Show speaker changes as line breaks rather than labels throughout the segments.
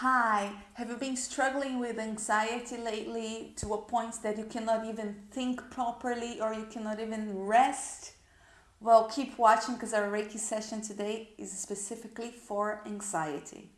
Hi, have you been struggling with anxiety lately to a point that you cannot even think properly or you cannot even rest? Well, keep watching because our Reiki session today is specifically for anxiety.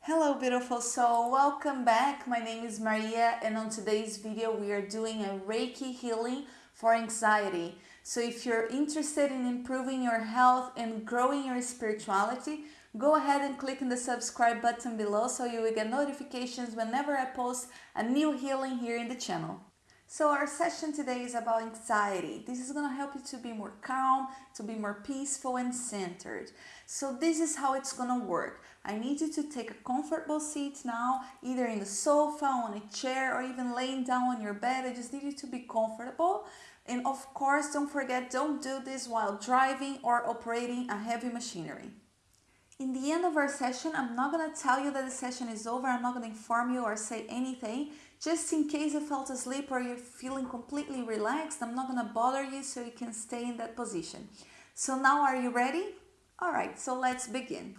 Hello beautiful soul, welcome back. My name is Maria and on today's video we are doing a Reiki healing for anxiety. So if you're interested in improving your health and growing your spirituality, go ahead and click on the subscribe button below so you will get notifications whenever I post a new healing here in the channel. So our session today is about anxiety. This is going to help you to be more calm, to be more peaceful and centered. So this is how it's going to work. I need you to take a comfortable seat now, either in the sofa, on a chair, or even laying down on your bed. I just need you to be comfortable. And of course, don't forget, don't do this while driving or operating a heavy machinery. In the end of our session, I'm not to tell you that the session is over. I'm not to inform you or say anything. Just in case you fell asleep or you're feeling completely relaxed, I'm not to bother you so you can stay in that position. So now are you ready? All right, so let's begin.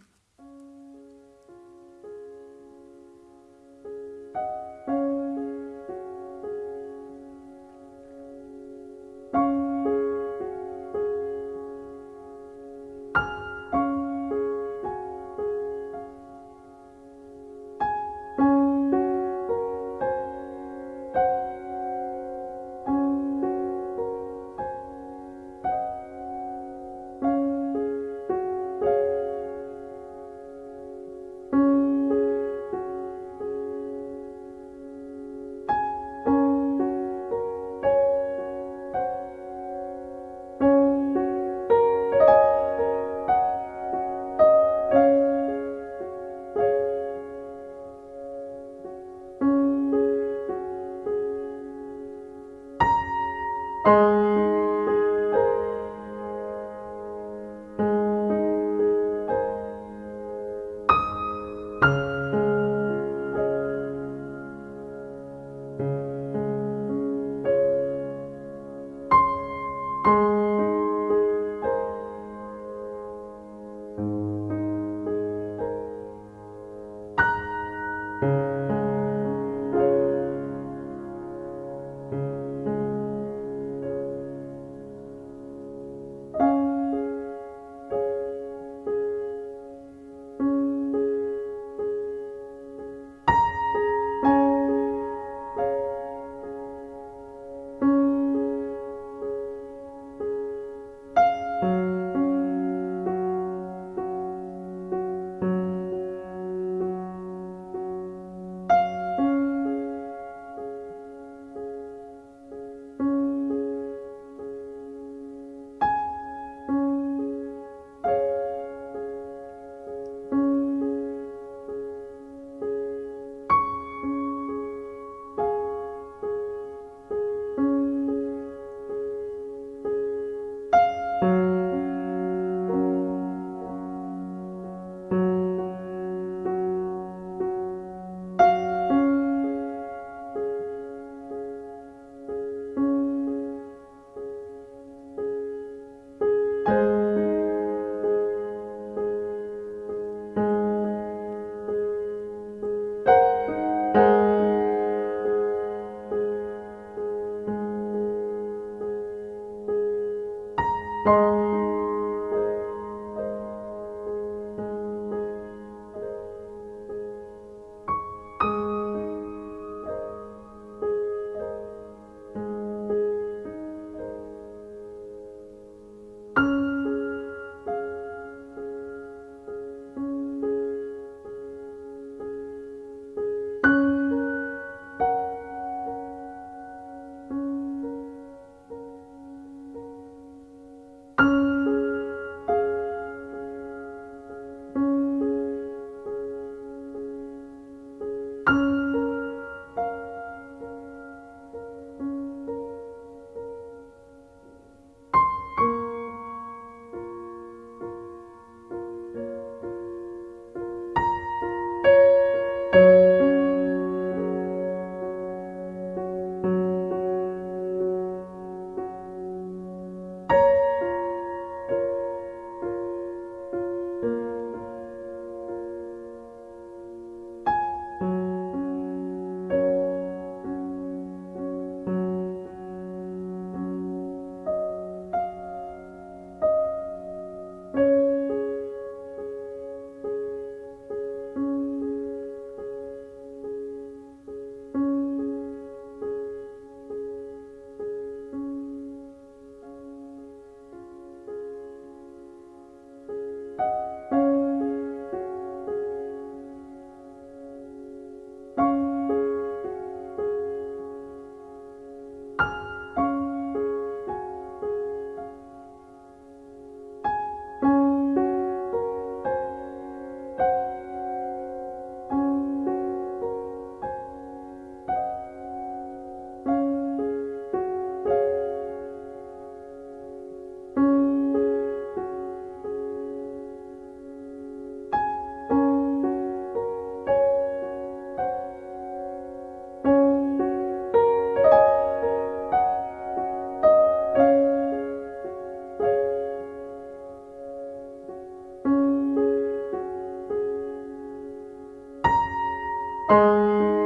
Música